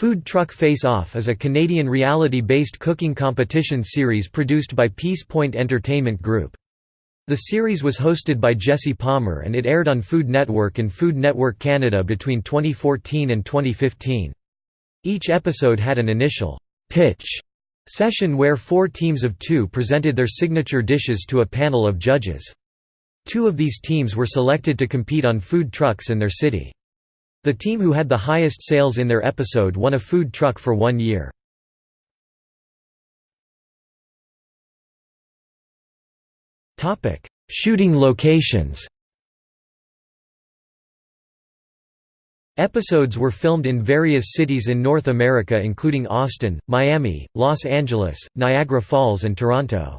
Food Truck Face Off is a Canadian reality-based cooking competition series produced by Peace Point Entertainment Group. The series was hosted by Jesse Palmer and it aired on Food Network and Food Network Canada between 2014 and 2015. Each episode had an initial pitch session where four teams of two presented their signature dishes to a panel of judges. Two of these teams were selected to compete on food trucks in their city. The team who had the highest sales in their episode won a food truck for one year. Shooting locations Episodes were filmed in various cities in North America including Austin, Miami, Los Angeles, Niagara Falls and Toronto.